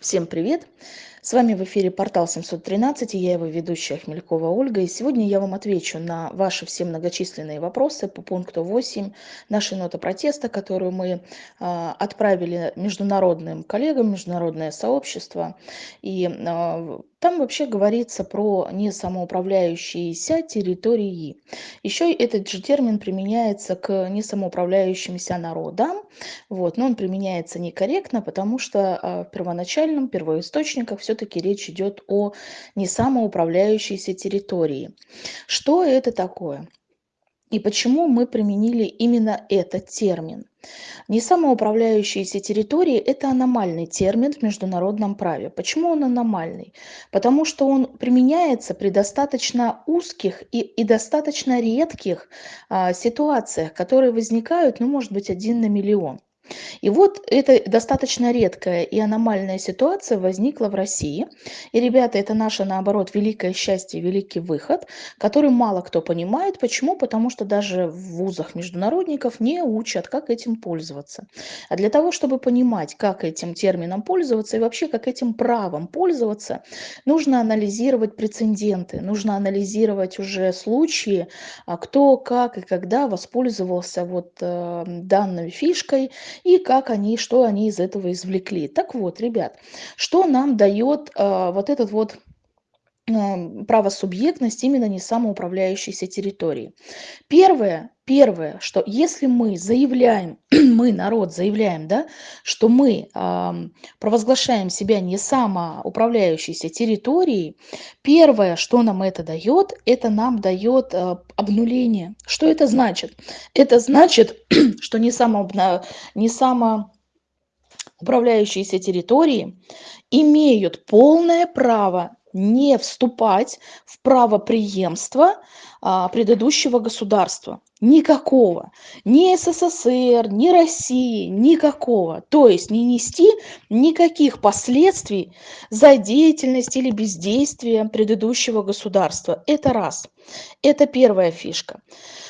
Всем привет! С вами в эфире портал 713 и я его ведущая Хмелькова Ольга. И сегодня я вам отвечу на ваши все многочисленные вопросы по пункту 8 нашей ноты протеста, которую мы э, отправили международным коллегам, международное сообщество. И э, там вообще говорится про несамоуправляющиеся территории. Еще этот же термин применяется к несамоуправляющимся народам, вот, но он применяется некорректно, потому что э, в первоначальном, первоисточниках все-таки речь идет о несамоуправляющейся территории. Что это такое? И почему мы применили именно этот термин? Несамоуправляющиеся территории– это аномальный термин в международном праве. Почему он аномальный? Потому что он применяется при достаточно узких и, и достаточно редких а, ситуациях, которые возникают, ну, может быть, один на миллион. И вот эта достаточно редкая и аномальная ситуация возникла в России. И, ребята, это наше, наоборот, великое счастье, великий выход, который мало кто понимает. Почему? Потому что даже в вузах международников не учат, как этим пользоваться. А для того, чтобы понимать, как этим термином пользоваться и вообще как этим правом пользоваться, нужно анализировать прецеденты, нужно анализировать уже случаи, а кто, как и когда воспользовался вот э, данной фишкой и как они, что они из этого извлекли. Так вот, ребят, что нам дает э, вот этот вот правосубъектность именно не самоуправляющейся территории. Первое, первое, что если мы заявляем, мы, народ, заявляем, да, что мы э, провозглашаем себя не самоуправляющейся территорией, первое, что нам это дает, это нам дает э, обнуление. Что это значит? Это значит, что не, само, не самоуправляющиеся территории имеют полное право не вступать в правоприемство а, предыдущего государства. Никакого. Ни СССР, ни России, никакого. То есть не нести никаких последствий за деятельность или бездействие предыдущего государства. Это раз. Это первая фишка.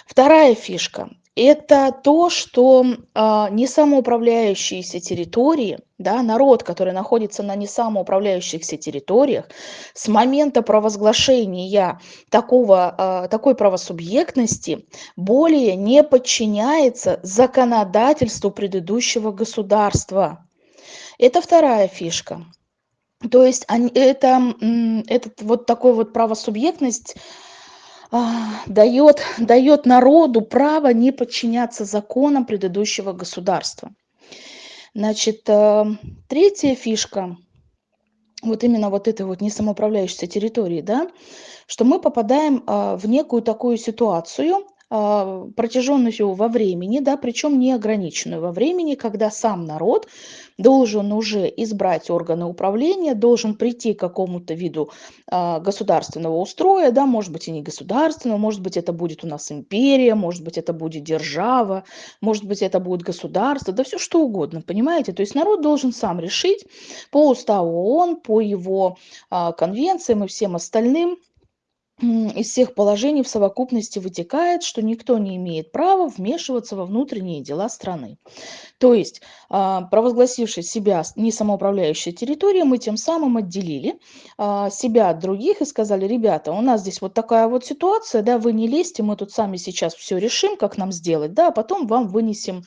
Вторая фишка это то, что э, несамоуправляющиеся территории, да, народ, который находится на несамоуправляющихся территориях, с момента провозглашения такого, э, такой правосубъектности более не подчиняется законодательству предыдущего государства. Это вторая фишка. То есть они, это, этот вот такой вот правосубъектность а, дает, дает народу право не подчиняться законам предыдущего государства. Значит, э, третья фишка, вот именно вот этой вот несамоуправляющейся территории, да, что мы попадаем а, в некую такую ситуацию, а, протяженностью во времени, да, причем неограниченную во времени, когда сам народ должен уже избрать органы управления, должен прийти к какому-то виду а, государственного устроя, да, может быть и не государственного, может быть это будет у нас империя, может быть это будет держава, может быть это будет государство, да все что угодно, понимаете? То есть народ должен сам решить по уставу ООН, по его а, конвенциям и всем остальным, из всех положений в совокупности вытекает, что никто не имеет права вмешиваться во внутренние дела страны. То есть, а, провозгласивший себя не самоуправляющей территорией, мы тем самым отделили а, себя от других и сказали, ребята, у нас здесь вот такая вот ситуация, да, вы не лезьте, мы тут сами сейчас все решим, как нам сделать, да, а потом вам вынесем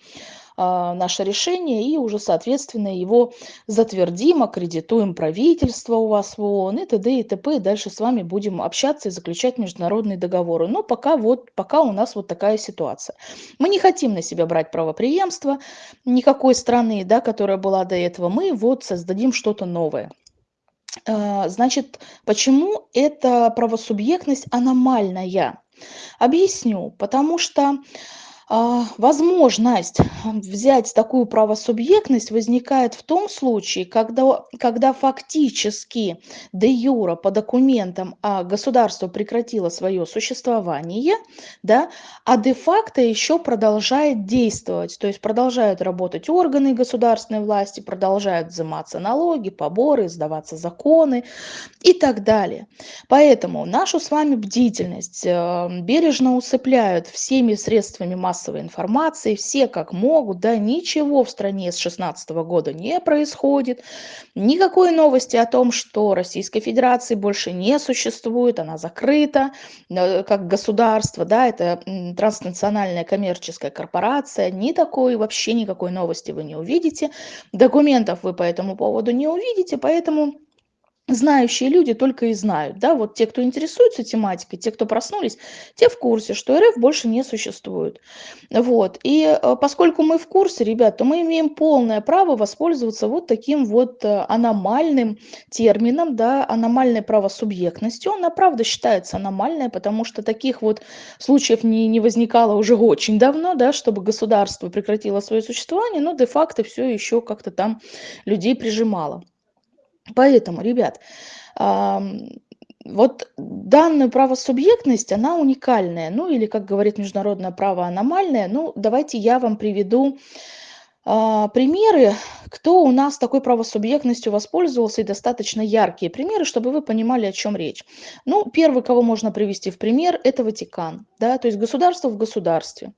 наше решение и уже, соответственно, его затвердим, аккредитуем правительство у вас в ООН и т.д. и т.п. И дальше с вами будем общаться и заключать международные договоры. Но пока, вот, пока у нас вот такая ситуация. Мы не хотим на себя брать правоприемство никакой страны, да, которая была до этого. Мы вот создадим что-то новое. А, значит, почему эта правосубъектность аномальная? Объясню. Потому что а, возможность взять такую правосубъектность возникает в том случае, когда, когда фактически де юра по документам а государство прекратило свое существование, да, а де-факто еще продолжает действовать, то есть продолжают работать органы государственной власти, продолжают взиматься налоги, поборы, сдаваться законы и так далее. Поэтому нашу с вами бдительность э, бережно усыпляют всеми средствами массовой массовой информации, все как могут, да, ничего в стране с 16 года не происходит, никакой новости о том, что Российской Федерации больше не существует, она закрыта. Э, как государство, да, это транснациональная коммерческая корпорация, ни такой, вообще никакой новости вы не увидите, документов вы по этому поводу не увидите, поэтому знающие люди только и знают, да, вот те, кто интересуется тематикой, те, кто проснулись, те в курсе, что РФ больше не существует. Вот, и э, поскольку мы в курсе, ребят, то мы имеем полное право воспользоваться вот таким вот э, аномальным термином, да, аномальной правосубъектностью. Она, правда, считается аномальной, потому что таких вот случаев не, не возникало уже очень давно, да, чтобы государство прекратило свое существование, но де-факто все еще как-то там людей прижимало. Поэтому, ребят, вот данная правосубъектность, она уникальная, ну или, как говорит международное право, аномальная. Ну, давайте я вам приведу примеры, кто у нас такой правосубъектностью воспользовался, и достаточно яркие примеры, чтобы вы понимали, о чем речь. Ну, первый, кого можно привести в пример, это Ватикан, да, то есть государство в государстве.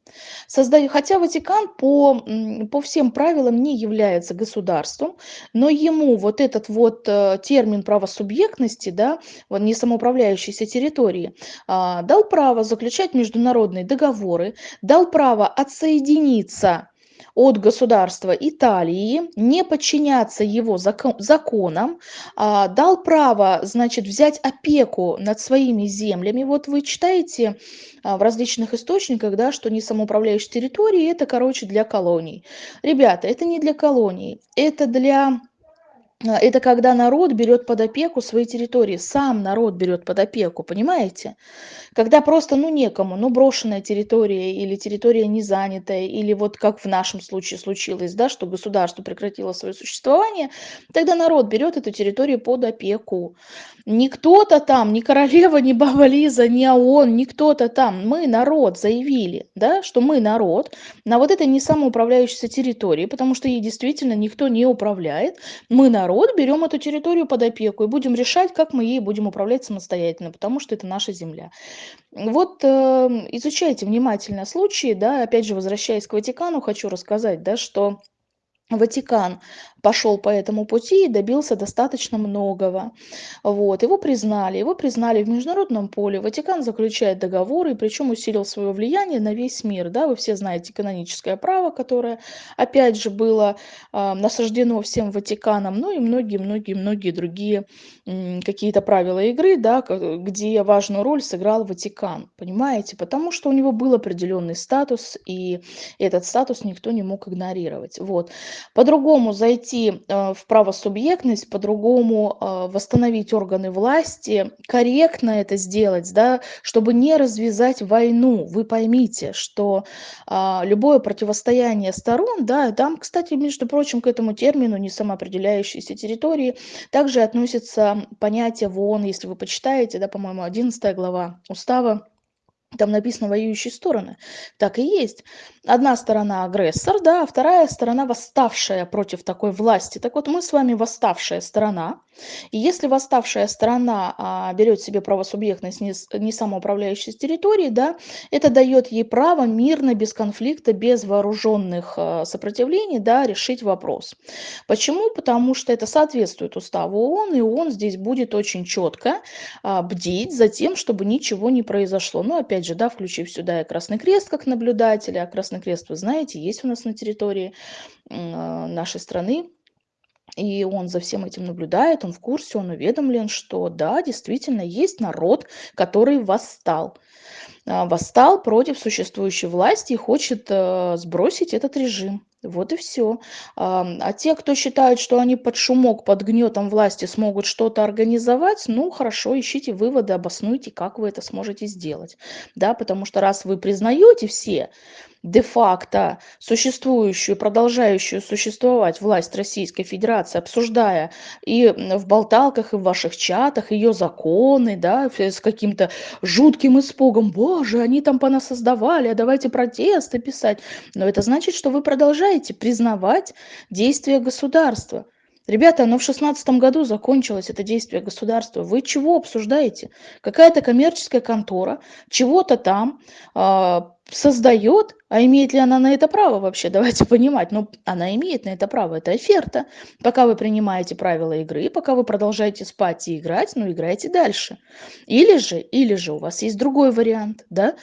Создаю, хотя Ватикан по, по всем правилам не является государством, но ему вот этот вот э, термин правосубъектности, да, не самоуправляющейся территории, а, дал право заключать международные договоры, дал право отсоединиться от государства Италии, не подчиняться его закон, законам, а, дал право, значит, взять опеку над своими землями. Вот вы читаете а, в различных источниках, да, что не самоуправляющие территории, это, короче, для колоний. Ребята, это не для колоний, это для это когда народ берет под опеку свои территории, сам народ берет под опеку, понимаете? Когда просто, ну, некому, ну, брошенная территория или территория не занятая, или вот как в нашем случае случилось, да, что государство прекратило свое существование, тогда народ берет эту территорию под опеку. Не кто-то там, не королева, не баба Лиза, не ООН, не кто-то там, мы народ заявили, да, что мы народ на вот этой не самоуправляющейся территории, потому что ей действительно никто не управляет, мы народ берем эту территорию под опеку и будем решать, как мы ей будем управлять самостоятельно, потому что это наша земля. Вот э, изучайте внимательно случаи, да, опять же, возвращаясь к Ватикану, хочу рассказать, да, что Ватикан пошел по этому пути и добился достаточно многого. Вот. Его признали, его признали в международном поле. Ватикан заключает договоры, причем усилил свое влияние на весь мир. Да? Вы все знаете каноническое право, которое, опять же, было э, насаждено всем Ватиканом, ну и многие-многие-многие другие э, какие-то правила игры, да, где важную роль сыграл Ватикан. Понимаете? Потому что у него был определенный статус, и этот статус никто не мог игнорировать. Вот. По-другому зайти э, в правосубъектность, по-другому э, восстановить органы власти, корректно это сделать, да, чтобы не развязать войну. Вы поймите, что а, любое противостояние сторон, да, там, кстати, между прочим, к этому термину не самоопределяющиеся территории также относится понятие в ООН, если вы почитаете, да, по-моему, 11 глава устава там написано воюющие стороны. Так и есть. Одна сторона агрессор, да, а вторая сторона восставшая против такой власти. Так вот, мы с вами восставшая сторона. И если восставшая сторона а, берет себе правосубъектность не, не самоуправляющей территории, да, это дает ей право мирно, без конфликта, без вооруженных а, сопротивлений, да, решить вопрос. Почему? Потому что это соответствует уставу ООН, и ООН здесь будет очень четко а, бдить за тем, чтобы ничего не произошло. Но опять опять же, да, включив сюда и Красный Крест как наблюдателя. А Красный Крест, вы знаете, есть у нас на территории а, нашей страны. И он за всем этим наблюдает, он в курсе, он уведомлен, что да, действительно есть народ, который восстал. А, восстал против существующей власти и хочет э, сбросить этот режим. Вот и все. А те, кто считают, что они под шумок, под гнетом власти смогут что-то организовать, ну хорошо, ищите выводы, обоснуйте, как вы это сможете сделать. Да, потому что раз вы признаете все де-факто существующую, продолжающую существовать власть Российской Федерации, обсуждая и в болталках, и в ваших чатах ее законы, да, с каким-то жутким испугом, боже, они там понасоздавали, а давайте протесты писать. Но это значит, что вы продолжаете признавать действия государства. Ребята, оно в шестнадцатом году закончилось, это действие государства. Вы чего обсуждаете? Какая-то коммерческая контора чего-то там э, создает, а имеет ли она на это право вообще? Давайте понимать. Ну, она имеет на это право. Это оферта. Пока вы принимаете правила игры, пока вы продолжаете спать и играть, ну, играйте дальше. Или же, или же у вас есть другой вариант, да?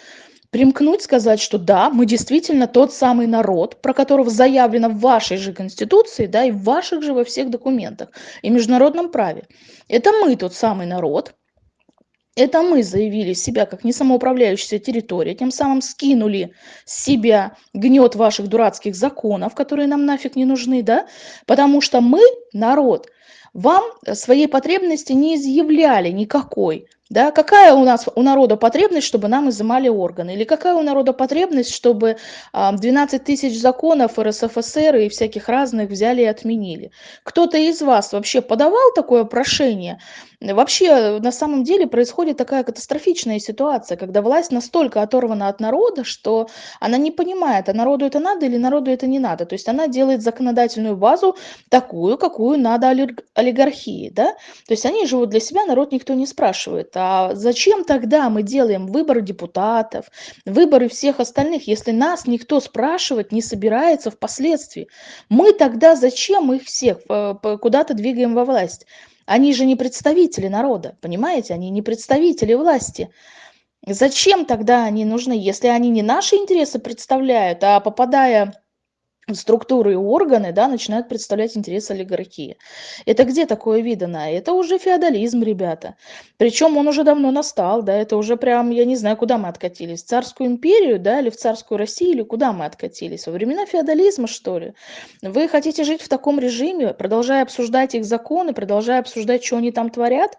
Примкнуть, сказать, что да, мы действительно тот самый народ, про которого заявлено в вашей же Конституции, да, и в ваших же во всех документах, и международном праве. Это мы тот самый народ, это мы заявили себя как несамоуправляющаяся территория, тем самым скинули с себя гнет ваших дурацких законов, которые нам нафиг не нужны, да, потому что мы, народ, вам своей потребности не изъявляли никакой, да, какая у нас у народа потребность, чтобы нам изымали органы? Или какая у народа потребность, чтобы 12 тысяч законов РСФСР и всяких разных взяли и отменили? Кто-то из вас вообще подавал такое прошение? Вообще, на самом деле происходит такая катастрофичная ситуация, когда власть настолько оторвана от народа, что она не понимает, а народу это надо или народу это не надо. То есть она делает законодательную базу такую, какую надо олигархии. Да? То есть они живут для себя, народ никто не спрашивает. А зачем тогда мы делаем выборы депутатов, выборы всех остальных, если нас никто спрашивать не собирается впоследствии? Мы тогда зачем их всех э, куда-то двигаем во власть? Они же не представители народа, понимаете? Они не представители власти. Зачем тогда они нужны, если они не наши интересы представляют, а попадая структуры и органы да, начинают представлять интересы олигархии. Это где такое видано? Это уже феодализм, ребята. Причем он уже давно настал, да, это уже прям, я не знаю, куда мы откатились, в царскую империю, да, или в царскую Россию, или куда мы откатились? Во времена феодализма, что ли? Вы хотите жить в таком режиме, продолжая обсуждать их законы, продолжая обсуждать, что они там творят?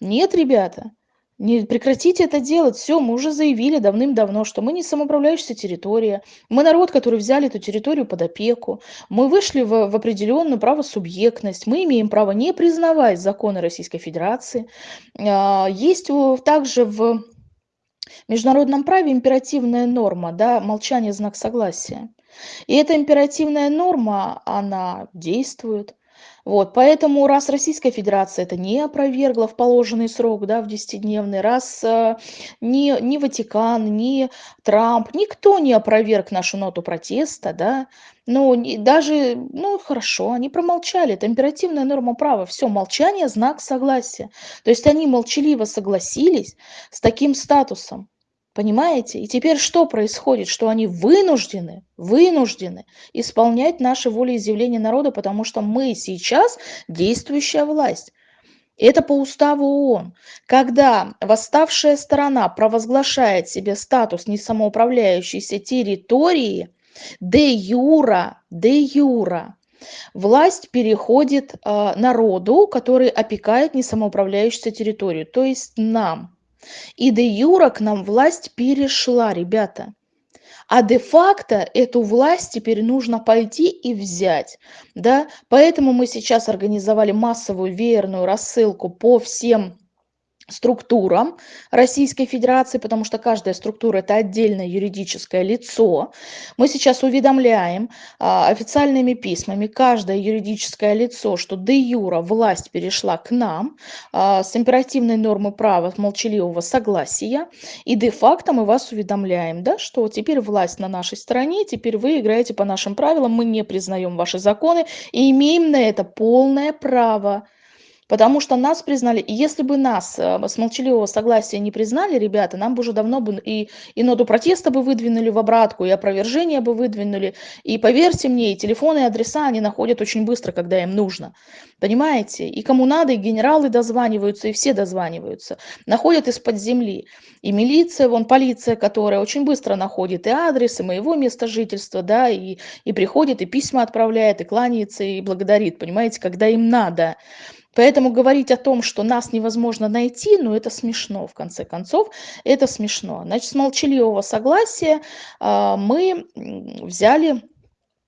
Нет, ребята. Не прекратите это делать. Все, мы уже заявили давным-давно, что мы не самоуправляющаяся территория. Мы народ, который взяли эту территорию под опеку. Мы вышли в, в определенную правосубъектность. Мы имеем право не признавать законы Российской Федерации. А, есть также в международном праве императивная норма, да, молчание – знак согласия. И эта императивная норма, она действует. Вот, поэтому раз Российская Федерация это не опровергла в положенный срок, да, в 10-дневный, раз э, ни, ни Ватикан, ни Трамп, никто не опроверг нашу ноту протеста, да, ну, даже, ну, хорошо, они промолчали, это императивная норма права, все, молчание – знак согласия. То есть они молчаливо согласились с таким статусом. Понимаете? И теперь что происходит? Что они вынуждены, вынуждены исполнять наши волеизъявления народа, потому что мы сейчас действующая власть. Это по уставу ООН. Когда восставшая сторона провозглашает себе статус несамоуправляющейся территории, де юра, де юра, власть переходит э, народу, который опекает несамоуправляющуюся территорию, то есть нам. И де юра к нам власть перешла, ребята. А де-факто эту власть теперь нужно пойти и взять. Да? Поэтому мы сейчас организовали массовую веерную рассылку по всем структурам Российской Федерации, потому что каждая структура – это отдельное юридическое лицо. Мы сейчас уведомляем а, официальными письмами каждое юридическое лицо, что де юра власть перешла к нам а, с императивной нормы права молчаливого согласия, и де-факто мы вас уведомляем, да, что теперь власть на нашей стороне, теперь вы играете по нашим правилам, мы не признаем ваши законы и имеем на это полное право. Потому что нас признали, и если бы нас э, с молчаливого согласия не признали, ребята, нам бы уже давно бы и, и ноту протеста бы выдвинули в обратку, и опровержение бы выдвинули. И поверьте мне, и телефоны, и адреса они находят очень быстро, когда им нужно. Понимаете? И кому надо, и генералы дозваниваются, и все дозваниваются. Находят из-под земли. И милиция, вон полиция, которая очень быстро находит и адрес, и моего места жительства, да, и, и приходит, и письма отправляет, и кланяется, и благодарит, понимаете, когда им надо. Поэтому говорить о том, что нас невозможно найти, ну это смешно, в конце концов, это смешно. Значит, с молчаливого согласия э, мы взяли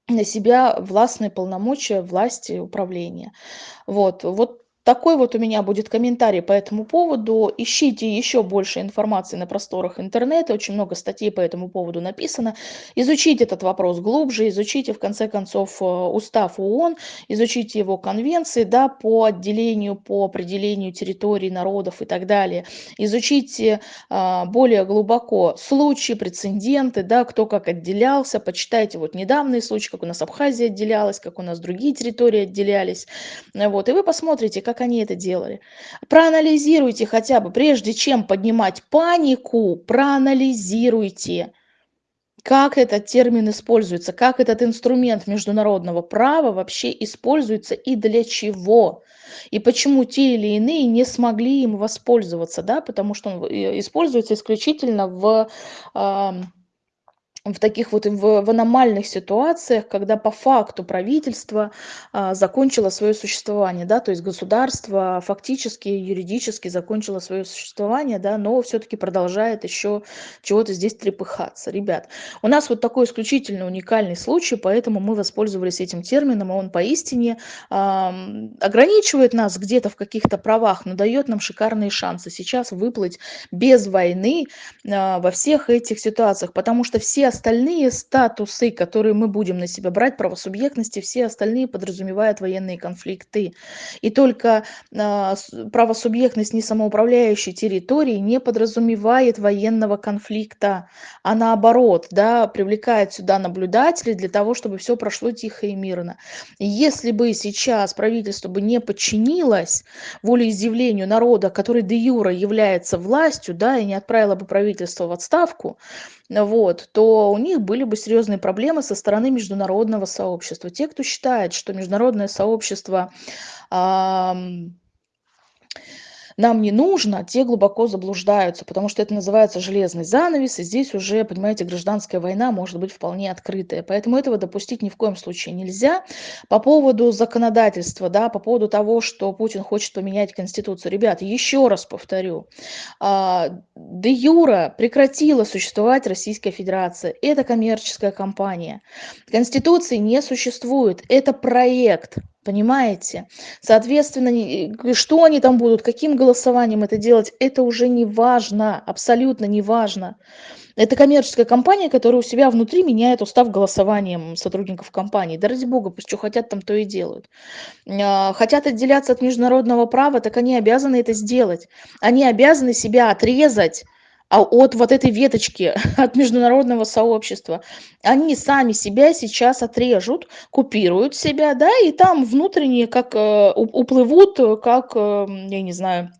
на себя властные полномочия власти управления. Вот, вот Такой вот у меня будет комментарий по этому поводу. Ищите еще больше информации на просторах интернета. Очень много статей по этому поводу написано. Изучите этот вопрос глубже, изучите, в конце концов, э, устав ООН, изучите его конвенции да, по отделению, по определению территорий, народов и так далее. Изучите а, более глубоко случаи, прецеденты, да, кто как отделялся. Почитайте вот недавние случаи, как у нас Абхазия отделялась, как у нас другие территории отделялись. Вот, и вы посмотрите, как они это делали. Проанализируйте хотя бы, прежде чем поднимать панику, проанализируйте, как этот термин используется, как этот инструмент международного права вообще используется и для чего. И почему те или иные не смогли им воспользоваться, да, потому что он э, используется исключительно в в таких вот в, в аномальных ситуациях, когда по факту правительство а, закончило свое существование, да, то есть государство фактически, юридически закончило свое существование, да, но все-таки продолжает еще чего-то здесь трепыхаться. Ребят, у нас вот такой исключительно уникальный случай, поэтому мы воспользовались этим термином, и он поистине а, ограничивает нас где-то в каких-то правах, но дает нам шикарные шансы сейчас выплыть без войны а, во всех этих ситуациях, потому что все остальные статусы, которые мы будем на себя брать, правосубъектности, все остальные подразумевают военные конфликты. И только э, правосубъектность несамоуправляющей территории не подразумевает военного конфликта, а наоборот, да, привлекает сюда наблюдателей для того, чтобы все прошло тихо и мирно. Если бы сейчас правительство бы не подчинилось волеизъявлению народа, который де юра является властью, да, и не отправило бы правительство в отставку, вот, то у них были бы серьезные проблемы со стороны международного сообщества. Те, кто считает, что международное сообщество нам не нужно, те глубоко заблуждаются, потому что это называется железный занавес, и здесь уже, понимаете, гражданская война может быть вполне открытая. Поэтому этого допустить ни в коем случае нельзя. По поводу законодательства, да, по поводу того, что Путин хочет поменять Конституцию. Ребят, еще раз повторю, а, де юра прекратила существовать Российская Федерация. Это коммерческая компания. Конституции не существует. Это проект. Понимаете? Соответственно, что они там будут, каким голосованием это делать, это уже не важно, абсолютно не важно. Это коммерческая компания, которая у себя внутри меняет устав голосованием сотрудников компании. Да ради бога, пусть что хотят, там то и делают. А, хотят отделяться от международного права, так они обязаны это сделать. Они обязаны себя отрезать а от вот этой веточки, от международного сообщества, они сами себя сейчас отрежут, купируют себя, да, и там внутренние как э, уплывут, как, э, я не знаю,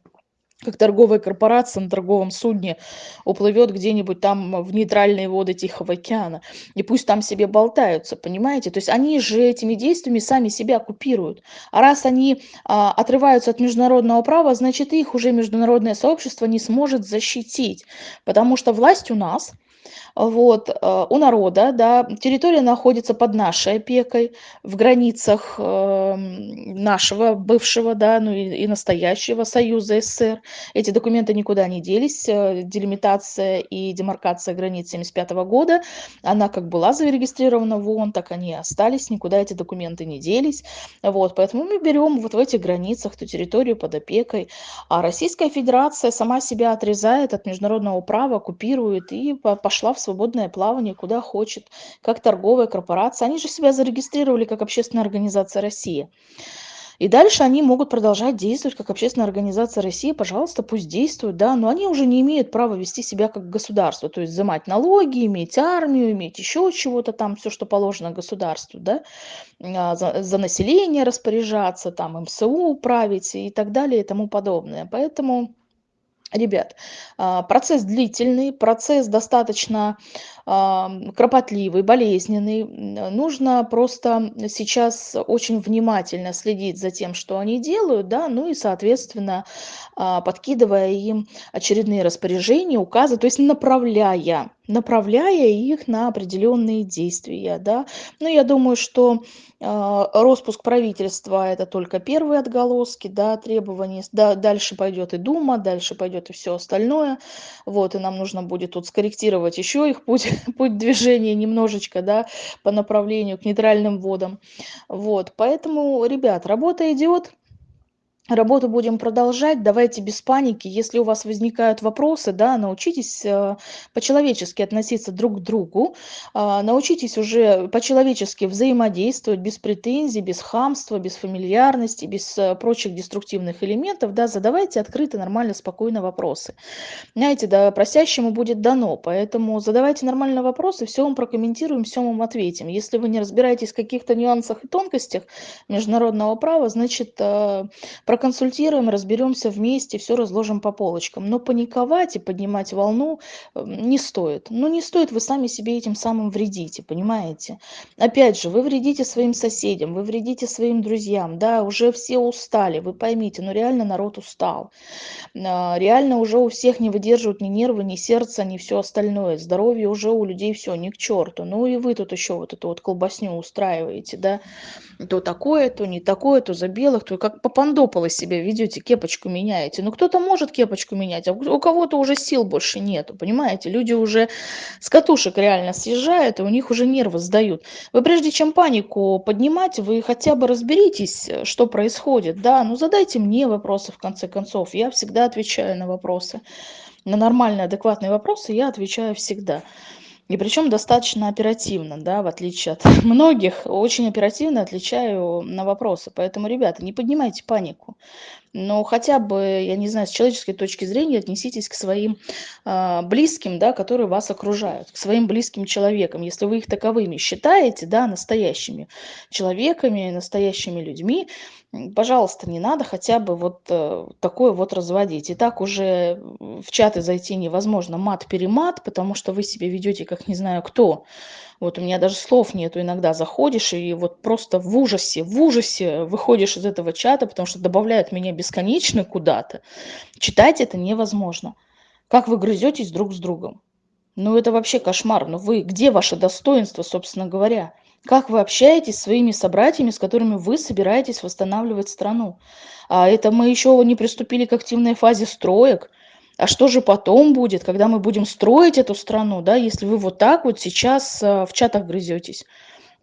как торговая корпорация на торговом судне уплывет где-нибудь там в нейтральные воды Тихого океана. И пусть там себе болтаются, понимаете? То есть они же этими действиями сами себя оккупируют. А раз они а, отрываются от международного права, значит их уже международное сообщество не сможет защитить. Потому что власть у нас – вот, э, у народа, да, территория находится под нашей опекой, в границах эм, нашего бывшего, да, ну и, и настоящего Союза СССР. Эти документы никуда не делись, э, делимитация и демаркация границ 1975 года, она как была зарегистрирована в ООН, так они и остались, никуда эти документы не делись. Вот, поэтому мы берем вот в этих границах ту территорию под опекой, а Российская Федерация сама себя отрезает от международного права, оккупирует и пошла в свободное плавание куда хочет, как торговая корпорация. Они же себя зарегистрировали как общественная организация России. И дальше они могут продолжать действовать как общественная организация России, пожалуйста, пусть действуют, да, но они уже не имеют права вести себя как государство, то есть взимать налоги, иметь армию, иметь еще чего-то там, все, что положено государству, да, а, за, за население распоряжаться, там МСУ править и так далее и тому подобное. Поэтому Ребят, а, процесс длительный, процесс достаточно кропотливый, болезненный. Нужно просто сейчас очень внимательно следить за тем, что они делают, да, ну и, соответственно, а, подкидывая им очередные распоряжения, указы, то есть направляя, направляя их на определенные действия, да. Ну, я думаю, что э, распуск правительства – это только первые отголоски, да, требований. Да, дальше пойдет и Дума, дальше пойдет и все остальное. Вот, и нам нужно будет тут скорректировать еще их путь путь движения немножечко, да, по направлению к нейтральным водам. Вот, поэтому, ребят, работа идет, Работу будем продолжать. Давайте без паники. Если у вас возникают вопросы, да, научитесь э, по-человечески относиться друг к другу, а, научитесь уже по-человечески взаимодействовать без претензий, без хамства, без фамильярности, без э, прочих деструктивных элементов, да, задавайте открыто, нормально, спокойно вопросы. Знаете, да, просящему будет дано, поэтому задавайте нормально вопросы, все вам прокомментируем, все вам ответим. Если вы не разбираетесь в каких-то нюансах и тонкостях международного права, значит, э, проконсультируем, разберемся вместе, все разложим по полочкам. Но паниковать и поднимать волну эм, не стоит. Ну, не стоит, вы сами себе этим самым вредите, понимаете? Опять же, вы вредите своим соседям, вы вредите своим друзьям, да, уже все устали, вы поймите, ну реально народ устал. А, реально уже у всех не выдерживают ни нервы, ни сердце, ни все остальное. Здоровье уже у людей все, ни к черту. Ну и вы тут еще вот эту вот колбасню устраиваете, да, то такое, то не такое, то за белых, то как попандопало себя ведете, кепочку меняете. Ну кто-то может кепочку менять, а у кого-то уже сил больше нету, понимаете? Люди уже с катушек реально съезжают, и у них уже нервы сдают. Вы прежде чем панику поднимать, вы хотя бы разберитесь, что происходит, да, ну задайте мне вопросы в конце концов, я всегда отвечаю на вопросы. На нормальные, адекватные вопросы я отвечаю всегда. И причем достаточно оперативно, да, в отличие от многих, очень оперативно отвечаю на вопросы. Поэтому, ребята, не поднимайте панику. Но хотя бы, я не знаю, с человеческой точки зрения отнеситесь к своим э, близким, да, которые вас окружают, к своим близким человекам. Если вы их таковыми считаете, да, настоящими человеками, настоящими людьми, пожалуйста, не надо хотя бы вот э, такое вот разводить. И так уже в чаты зайти невозможно мат-перемат, потому что вы себя ведете как не знаю кто. Вот у меня даже слов нету, иногда заходишь и вот просто в ужасе, в ужасе выходишь из этого чата, потому что добавляют меня бесконечно куда-то. Читать это невозможно. Как вы грызетесь друг с другом. Ну это вообще кошмар. Ну вы, где ваше достоинство, собственно говоря? Как вы общаетесь с своими собратьями, с которыми вы собираетесь восстанавливать страну? А это мы еще не приступили к активной фазе строек. А что же потом будет, когда мы будем строить эту страну, да, если вы вот так вот сейчас э, в чатах грызетесь?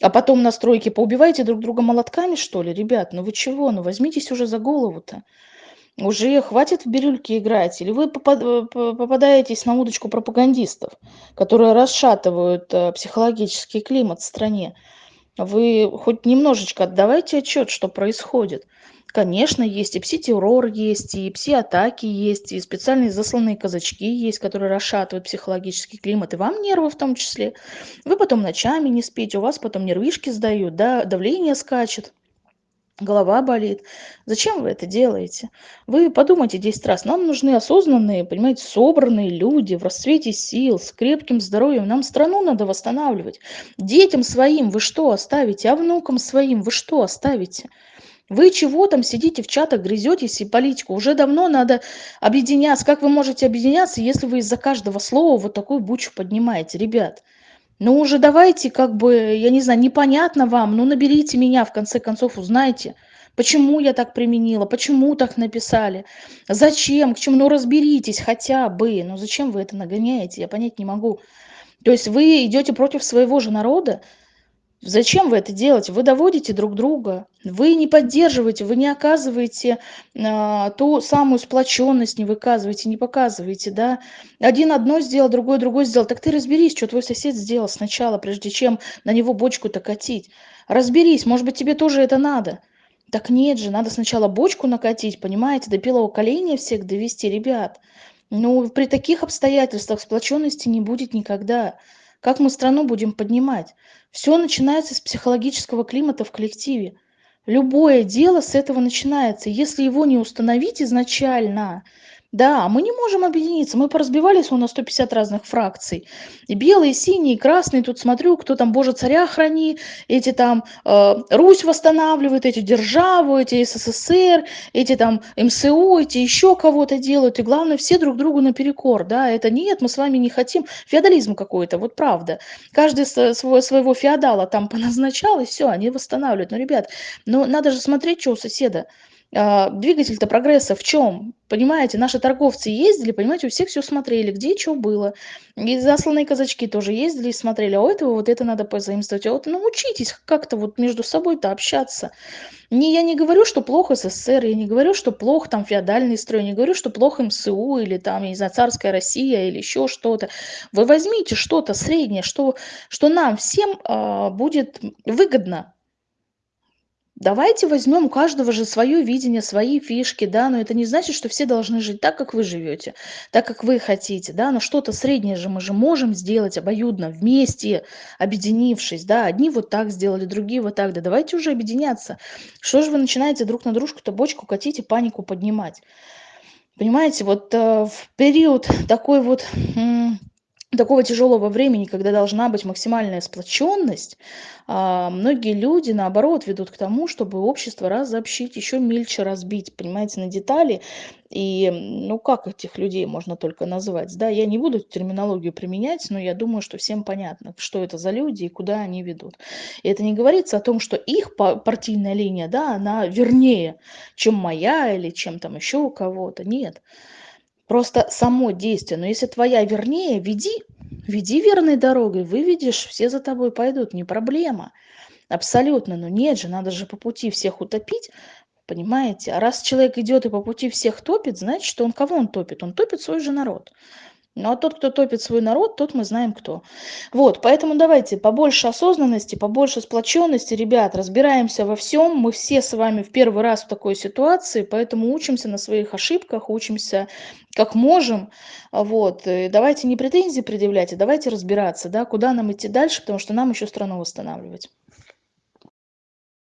А потом на стройке поубиваете друг друга молотками, что ли, ребят? Ну вы чего? Ну возьмитесь уже за голову-то. Уже хватит в бирюльки играть. Или вы э, попадаетесь на удочку пропагандистов, которые расшатывают э, психологический климат в стране. Вы хоть немножечко отдавайте отчет, что происходит. Конечно, есть и пси-террор есть, и пси-атаки есть, и специальные засланные казачки есть, которые расшатывают психологический климат, и вам нервы в том числе. Вы потом ночами не спите, у вас потом нервишки сдают, да, давление скачет голова болит. Зачем вы это делаете? Вы подумайте 10 раз. Нам нужны осознанные, понимаете, собранные люди в расцвете сил, с крепким здоровьем. Нам страну надо восстанавливать. Детям своим вы что оставите? А внукам своим вы что оставите? Вы чего там сидите в чатах, грызетесь и политику? Уже давно надо объединяться. Как вы можете объединяться, если вы из-за каждого слова вот такую бучу поднимаете, ребят? Ну уже давайте, как бы, я не знаю, непонятно вам, ну наберите меня, в конце концов, узнайте, почему я так применила, почему так написали, зачем, к чему, ну разберитесь хотя бы, ну зачем вы это нагоняете, я понять не могу. То есть вы идете против своего же народа, Зачем вы это делаете? Вы доводите друг друга, вы не поддерживаете, вы не оказываете а, ту самую сплоченность, не выказываете, не показываете, да. Один одно сделал, другой другой сделал. Так ты разберись, что твой сосед сделал сначала, прежде чем на него бочку-то катить. Разберись, может быть, тебе тоже это надо. Так нет же, надо сначала бочку накатить, понимаете, до белого коленя всех довести, ребят. Ну, при таких обстоятельствах сплоченности не будет никогда. Как мы страну будем поднимать? Все начинается с психологического климата в коллективе. Любое дело с этого начинается. Если его не установить изначально, да, мы не можем объединиться. Мы поразбивались у нас 150 разных фракций. И белые, синие, и красные. Тут смотрю, кто там Боже царя храни, эти там э, Русь восстанавливают, эти державу, эти СССР, эти там МСУ, эти еще кого-то делают. И главное, все друг другу наперекор. Да, это нет, мы с вами не хотим. Феодализм какой-то, вот правда. Каждый свой, своего феодала там поназначал, и все, они восстанавливают. Но, ребят, ну надо же смотреть, что у соседа. А, двигатель-то прогресса в чем? Понимаете, наши торговцы ездили, понимаете, у всех все смотрели, где что было. И засланные казачки тоже ездили и смотрели, а у этого вот это надо позаимствовать. А вот научитесь как-то вот между собой-то общаться. Не, я не говорю, что плохо СССР, я не говорю, что плохо там феодальный строй, не говорю, что плохо МСУ или там, я не знаю, царская Россия или еще что-то. Вы возьмите что-то среднее, что, что нам всем а, будет выгодно Давайте возьмем у каждого же свое видение, свои фишки, да, но это не значит, что все должны жить так, как вы живете, так, как вы хотите, да, но что-то среднее же мы же можем сделать обоюдно, вместе, объединившись, да, одни вот так сделали, другие вот так, да, давайте уже объединяться. Что же вы начинаете друг на дружку-то бочку катить и панику поднимать? Понимаете, вот э, в период такой вот такого тяжелого времени, когда должна быть максимальная сплоченность, а, многие люди, наоборот, ведут к тому, чтобы общество разобщить, еще мельче разбить, понимаете, на детали. И, ну, как этих людей можно только назвать? Да, я не буду терминологию применять, но я думаю, что всем понятно, что это за люди и куда они ведут. И это не говорится о том, что их партийная линия, да, она вернее, чем моя или чем там еще у кого-то. Нет. Просто само действие. Но если твоя вернее, веди, веди верной дорогой, выведешь, все за тобой пойдут, не проблема. Абсолютно, но нет же, надо же по пути всех утопить, понимаете? А раз человек идет и по пути всех топит, значит, что он кого он топит? Он топит свой же народ. Ну а тот, кто топит свой народ, тот мы знаем кто. Вот, поэтому давайте побольше осознанности, побольше сплоченности, ребят, разбираемся во всем. Мы все с вами в первый раз в такой ситуации, поэтому учимся на своих ошибках, учимся как можем. Вот, и давайте не претензии предъявлять, а давайте разбираться, да, куда нам идти дальше, потому что нам еще страну восстанавливать.